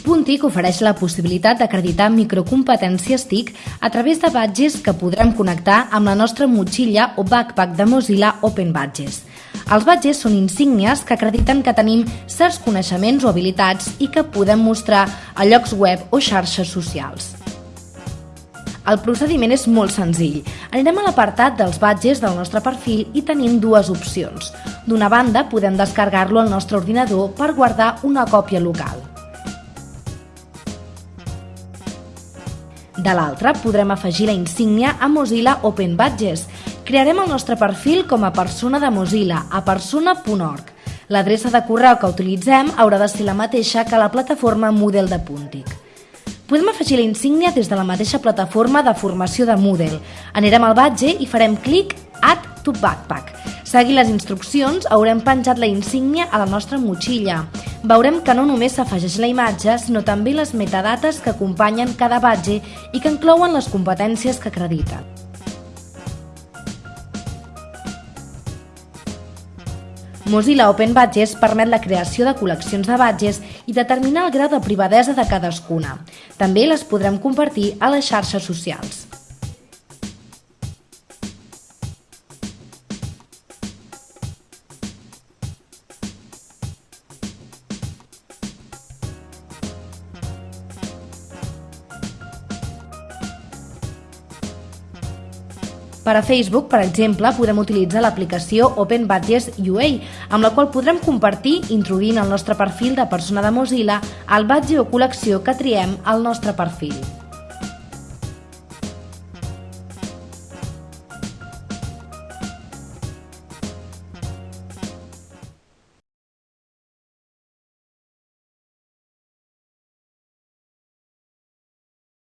Puntic ofereix la possibilitat d'acreditar microcompetències TIC a través de badges que podrem connectar amb la nostra motxilla o backpack de Mozilla Open Badges. Els badges són insígnies que acrediten que tenim certs coneixements o habilitats i que podem mostrar a llocs web o xarxes socials. El procediment és molt senzill. Anirem a l'apartat dels badges del nostre perfil i tenim dues opcions. D'una banda, podem descarregar-lo al nostre ordinador per guardar una còpia local. De l'altra, podrem afegir la insígnia a Mozilla Open Badges. Crearem el nostre perfil com a persona de Mozilla a persona.org. L'adreça de correu que utilitzem haurà de ser la mateixa que la plataforma Moodle de Puntic. Podem afegir la insígnia des de la mateixa plataforma de formació de Moodle. Anirem al badge i farem clic Add to Backpack. Seguint les instruccions, haurem penjat la insígnia a la nostra motxilla. Veurem que no només s'afegeix la imatge, sinó també les metadates que acompanyen cada badge i que inclouen les competències que acrediten. Mozilla Open Badges permet la creació de col·leccions de badges i determinar el grau de privadesa de cadascuna. També les podrem compartir a les xarxes socials. Per a Facebook, per exemple, podem utilitzar l'aplicació Open Badges UA, amb la qual podrem compartir, introduint el nostre perfil de persona de Mozilla, el badge o col·lecció que triem al nostre perfil.